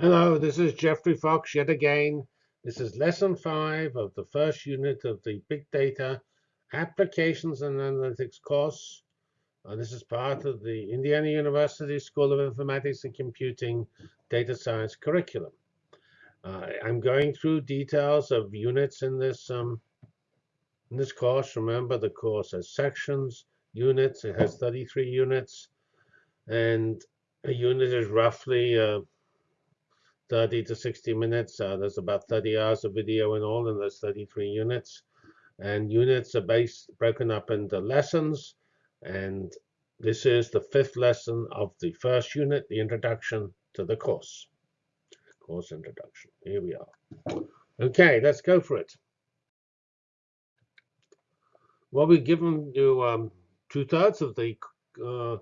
Hello, this is Geoffrey Fox yet again. This is lesson five of the first unit of the Big Data Applications and Analytics course. Uh, this is part of the Indiana University School of Informatics and Computing Data Science curriculum. Uh, I'm going through details of units in this um, in this course. Remember, the course has sections, units. It has 33 units, and a unit is roughly uh, 30 to 60 minutes. Uh, there's about 30 hours of video in all, and there's 33 units. And units are based broken up into lessons. And this is the fifth lesson of the first unit, the introduction to the course. Course introduction. Here we are. Okay, let's go for it. Well, we've given you um, two-thirds of the uh,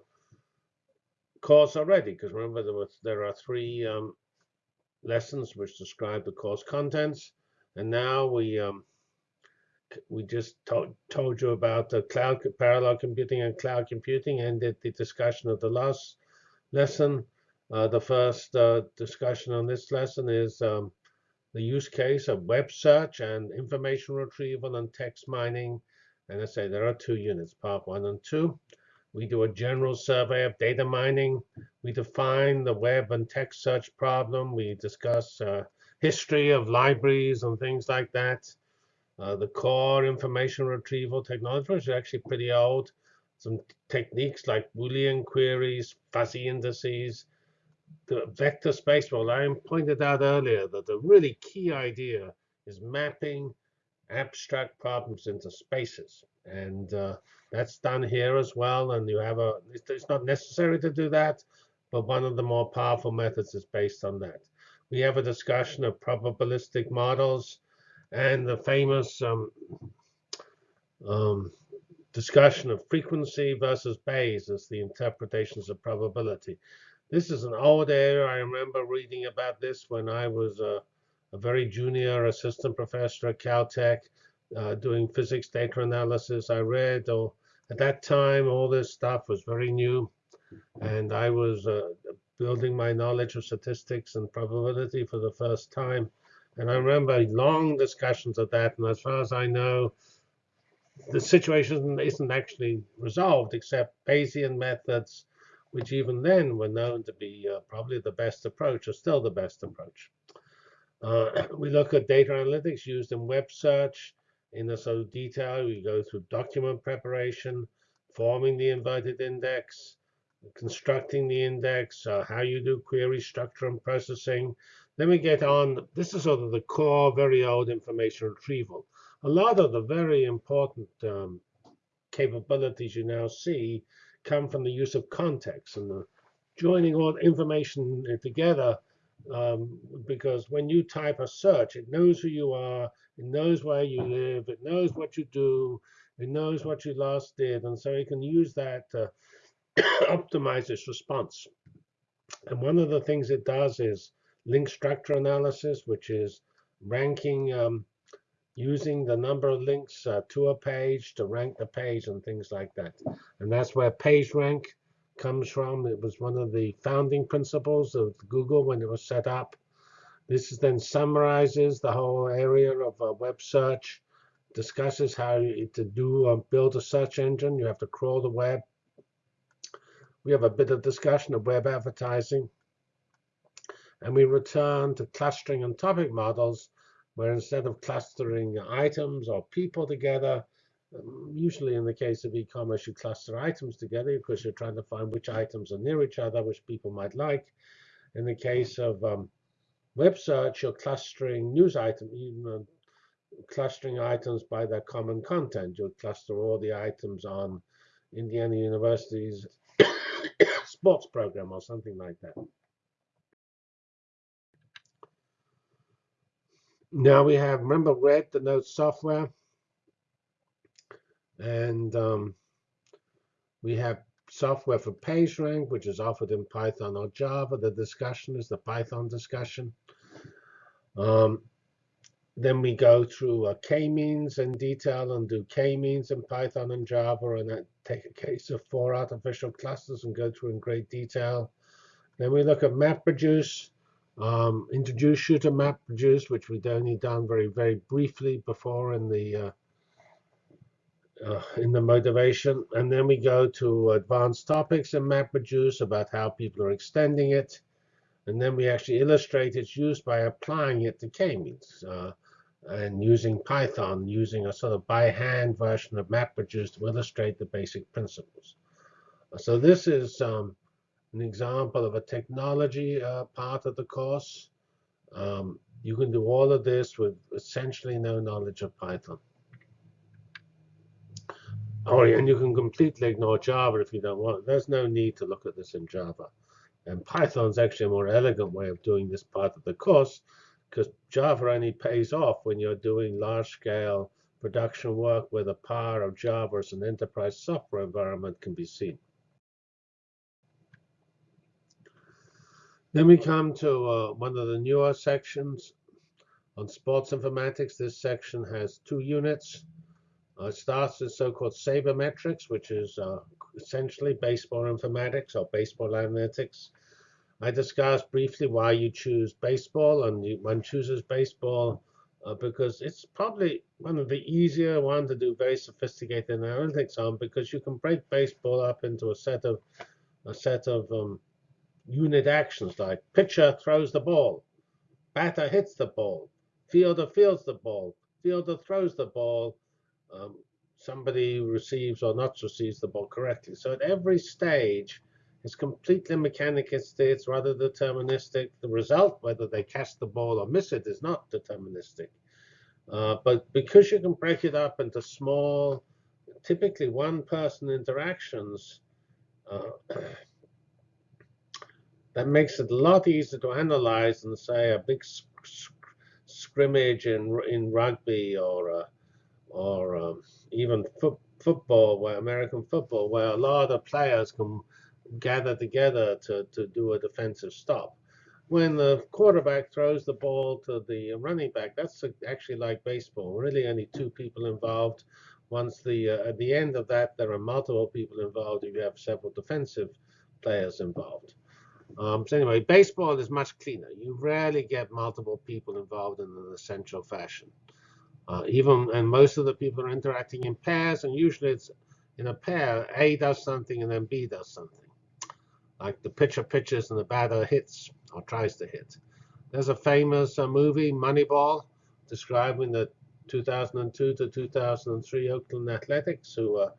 course already, because remember there, was, there are three um, lessons which describe the course contents. And now we um, we just to told you about the cloud parallel computing and cloud computing and did the discussion of the last lesson. Uh, the first uh, discussion on this lesson is um, the use case of web search and information retrieval and text mining. And I say there are two units, part one and two. We do a general survey of data mining. We define the web and text search problem. We discuss uh, history of libraries and things like that. Uh, the core information retrieval technology is actually pretty old. Some techniques like Boolean queries, fuzzy indices, the vector space. Well, I pointed out earlier that the really key idea is mapping abstract problems into spaces. And uh, that's done here as well. And you have a, it's not necessary to do that, but one of the more powerful methods is based on that. We have a discussion of probabilistic models and the famous um, um, discussion of frequency versus Bayes as the interpretations of probability. This is an old area. I remember reading about this when I was a, a very junior assistant professor at Caltech uh, doing physics data analysis. I read, or at that time, all this stuff was very new, and I was uh, building my knowledge of statistics and probability for the first time. And I remember long discussions of that, and as far as I know, the situation isn't actually resolved except Bayesian methods, which even then were known to be uh, probably the best approach, or still the best approach. Uh, we look at data analytics used in web search, in the sort of detail. We go through document preparation, forming the inverted index, constructing the index, uh, how you do query structure and processing. Then we get on, this is sort of the core, very old information retrieval. A lot of the very important um, capabilities you now see come from the use of context and the joining all information together um, because when you type a search, it knows who you are, it knows where you live. It knows what you do. It knows what you last did. And so it can use that to optimize its response. And one of the things it does is link structure analysis, which is ranking um, using the number of links uh, to a page to rank the page and things like that. And that's where PageRank comes from. It was one of the founding principles of Google when it was set up. This then summarizes the whole area of uh, web search, discusses how to do uh, build a search engine. You have to crawl the web. We have a bit of discussion of web advertising. And we return to clustering and topic models, where instead of clustering items or people together, usually in the case of e-commerce, you cluster items together because you're trying to find which items are near each other, which people might like. In the case of um, web search, you're clustering news items, you know, clustering items by their common content. You'll cluster all the items on Indiana University's sports program or something like that. Now we have, remember red denotes software. And um, we have software for PageRank, which is offered in Python or Java. The discussion is the Python discussion. Um, then we go through uh, k-means in detail and do k-means in Python and Java, and take a case of four artificial clusters and go through in great detail. Then we look at MapReduce, Um, introduce shooter MapReduce, which we'd only done very, very briefly before in the uh, uh, in the motivation. And then we go to advanced topics in MapReduce about how people are extending it. And then we actually illustrate its use by applying it to k-means uh, and using Python, using a sort of by hand version of MapReduce to illustrate the basic principles. So this is um, an example of a technology uh, part of the course. Um, you can do all of this with essentially no knowledge of Python. Oh, and you can completely ignore Java if you don't want it. There's no need to look at this in Java. And Python is actually a more elegant way of doing this part of the course because Java only pays off when you're doing large-scale production work where the power of Java as an enterprise software environment can be seen. Then we come to uh, one of the newer sections on sports informatics. This section has two units. Uh, it starts with so-called sabermetrics, which is uh, essentially baseball informatics or baseball analytics. I discussed briefly why you choose baseball, and you, one chooses baseball uh, because it's probably one of the easier one to do very sophisticated analytics on because you can break baseball up into a set of a set of um, unit actions like pitcher throws the ball, batter hits the ball, fielder fields the ball, fielder throws the ball, um, somebody receives or not receives the ball correctly. So at every stage, it's completely mechanistic, it's rather deterministic. The result, whether they catch the ball or miss it, is not deterministic. Uh, but because you can break it up into small, typically one-person interactions, uh, that makes it a lot easier to analyze than say a big scrimmage in in rugby or uh, or um, even fo football, where American football, where a lot of players can gather together to, to do a defensive stop. When the quarterback throws the ball to the running back, that's actually like baseball. Really, only two people involved. Once the uh, at the end of that, there are multiple people involved. If You have several defensive players involved. Um, so anyway, baseball is much cleaner. You rarely get multiple people involved in an essential fashion. Uh, even and most of the people are interacting in pairs, and usually it's in a pair. A does something, and then B does something. Like the pitcher pitches and the batter hits or tries to hit. There's a famous uh, movie, Moneyball, describing the 2002 to 2003 Oakland Athletics, who uh,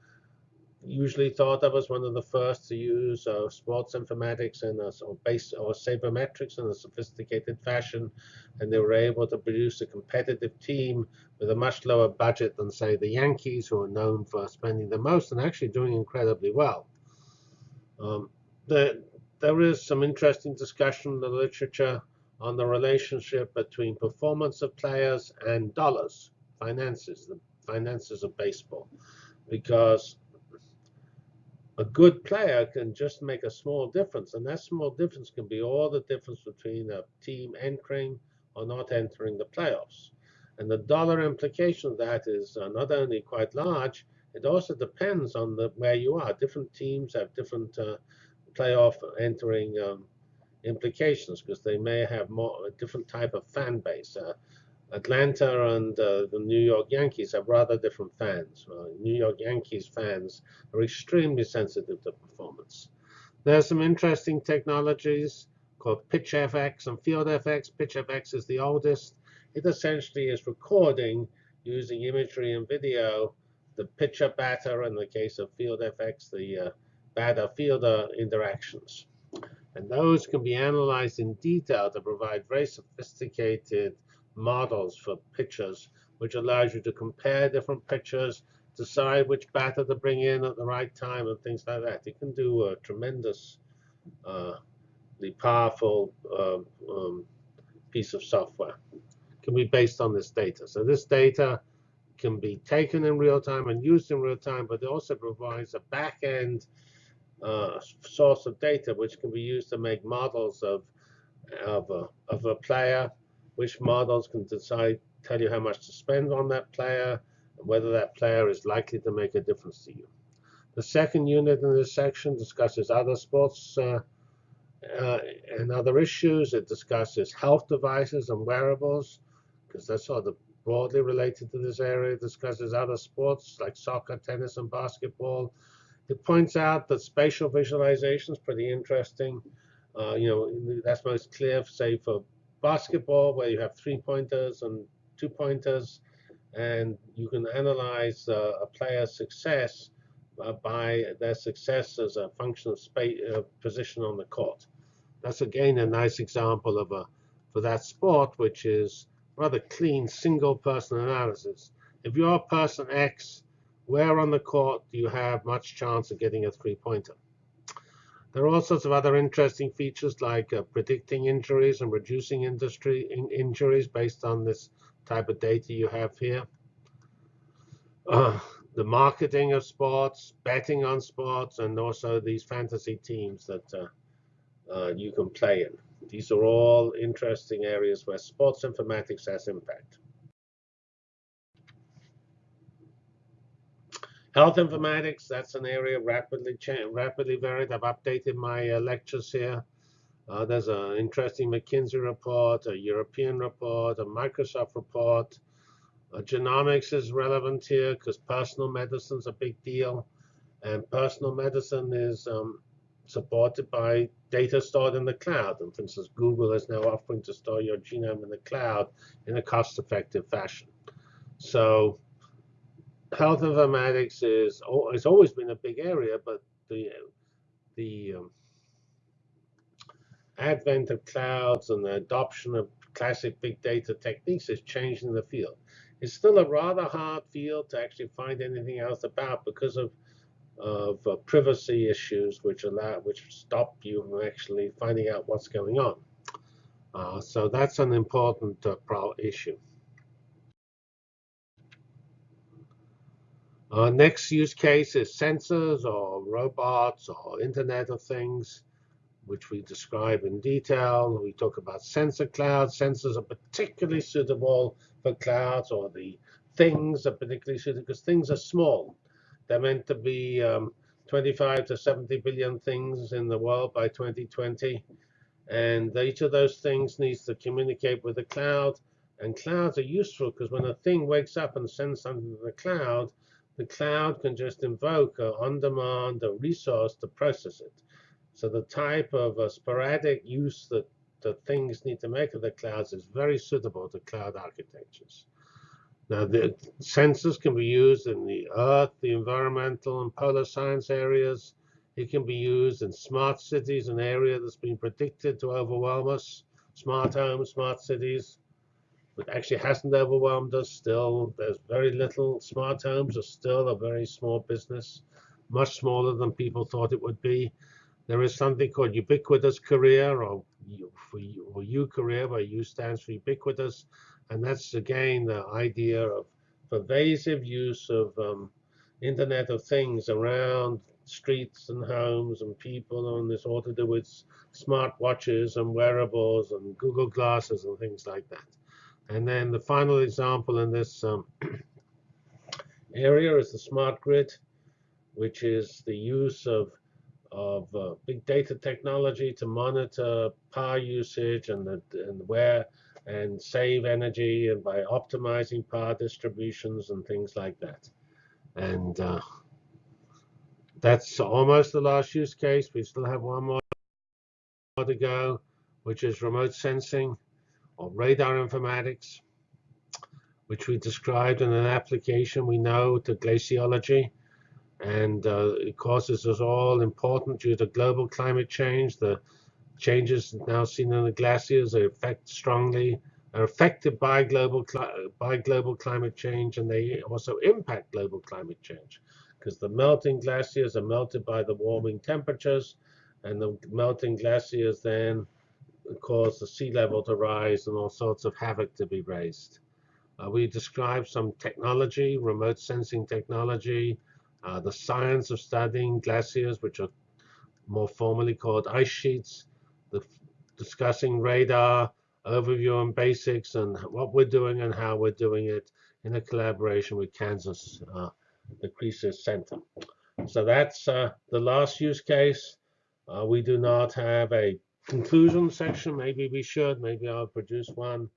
usually thought of as one of the first to use uh, sports informatics and or base or sabermetrics in a sophisticated fashion, and they were able to produce a competitive team with a much lower budget than say the Yankees, who are known for spending the most and actually doing incredibly well. Um, the, there is some interesting discussion in the literature on the relationship between performance of players and dollars, finances, the finances of baseball, because a good player can just make a small difference, and that small difference can be all the difference between a team entering or not entering the playoffs. And the dollar implication of that is uh, not only quite large, it also depends on the, where you are. Different teams have different uh, playoff entering um, implications because they may have more a different type of fan base. Uh, Atlanta and uh, the New York Yankees have rather different fans. Uh, New York Yankees fans are extremely sensitive to performance. There are some interesting technologies called PitchFX and FieldFX. PitchFX is the oldest. It essentially is recording using imagery and video the pitcher batter in the case of FieldFX, the uh, batter fielder interactions. And those can be analyzed in detail to provide very sophisticated models for pitchers, which allows you to compare different pitchers, decide which batter to bring in at the right time, and things like that. It can do a tremendous, uh, powerful uh, um, piece of software. Can be based on this data. So this data can be taken in real time and used in real time, but it also provides a back-end uh, source of data which can be used to make models of of a, of a player which models can decide, tell you how much to spend on that player, and whether that player is likely to make a difference to you. The second unit in this section discusses other sports uh, uh, and other issues. It discusses health devices and wearables, because that's sort of broadly related to this area. It discusses other sports like soccer, tennis, and basketball. It points out that spatial visualization is pretty interesting. Uh, you know, that's most clear, say, for basketball, where you have three pointers and two pointers, and you can analyze uh, a player's success uh, by their success as a function of space, uh, position on the court. That's again a nice example of a for that sport, which is rather clean single person analysis. If you're person X, where on the court do you have much chance of getting a three-pointer? There are all sorts of other interesting features like uh, predicting injuries and reducing industry in injuries based on this type of data you have here. Uh, the marketing of sports, betting on sports, and also these fantasy teams that uh, uh, you can play in. These are all interesting areas where sports informatics has impact. Health informatics, that's an area rapidly rapidly varied. I've updated my uh, lectures here. Uh, there's an interesting McKinsey report, a European report, a Microsoft report. Uh, genomics is relevant here because personal medicine is a big deal. And personal medicine is um, supported by data stored in the cloud. And for instance, Google is now offering to store your genome in the cloud in a cost-effective fashion. So health informatics is it's always been a big area, but the the um, advent of clouds and the adoption of classic big data techniques is changing the field. It's still a rather hard field to actually find anything else about because of of uh, privacy issues which allow which stop you from actually finding out what's going on. Uh, so that's an important uh, issue. Our next use case is sensors or robots or Internet of Things, which we describe in detail. We talk about sensor clouds. Sensors are particularly suitable for clouds, or the things are particularly suitable because things are small. They're meant to be um, 25 to 70 billion things in the world by 2020. And each of those things needs to communicate with the cloud. And clouds are useful because when a thing wakes up and sends something to the cloud, the cloud can just invoke a on-demand a resource to process it. So the type of uh, sporadic use that, that things need to make of the clouds is very suitable to cloud architectures. Now, the sensors can be used in the Earth, the environmental and polar science areas. It can be used in smart cities, an area that's been predicted to overwhelm us. Smart homes, smart cities, but actually hasn't overwhelmed us. Still, there's very little. Smart homes are still a very small business, much smaller than people thought it would be. There is something called ubiquitous career, or for you, or U career, where U stands for ubiquitous. And that's, again, the idea of pervasive use of um, Internet of Things around streets and homes and people and this all to do with smart watches and wearables and Google glasses and things like that. And then the final example in this um, area is the smart grid, which is the use of, of uh, big data technology to monitor power usage and, the, and where and save energy and by optimizing power distributions and things like that. And uh, that's almost the last use case. We still have one more to go, which is remote sensing or radar informatics, which we described in an application we know to glaciology. And uh, course, this is all important due to global climate change. The changes now seen in the glaciers are affect strongly are affected by global by global climate change, and they also impact global climate change because the melting glaciers are melted by the warming temperatures, and the melting glaciers then cause the sea level to rise and all sorts of havoc to be raised. Uh, we describe some technology, remote sensing technology, uh, the science of studying glaciers, which are more formally called ice sheets, the discussing radar, overview and basics, and what we're doing and how we're doing it in a collaboration with Kansas, uh, the CReSIS Center. So that's uh, the last use case. Uh, we do not have a conclusion section. Maybe we should. Maybe I'll produce one.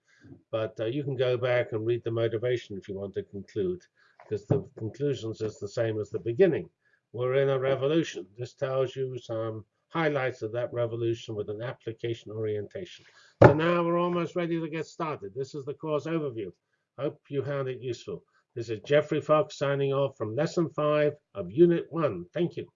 But uh, you can go back and read the motivation if you want to conclude, because the conclusions is the same as the beginning. We're in a revolution. This tells you some highlights of that revolution with an application orientation. So now we're almost ready to get started. This is the course overview. Hope you found it useful. This is Geoffrey Fox signing off from Lesson 5 of Unit 1. Thank you.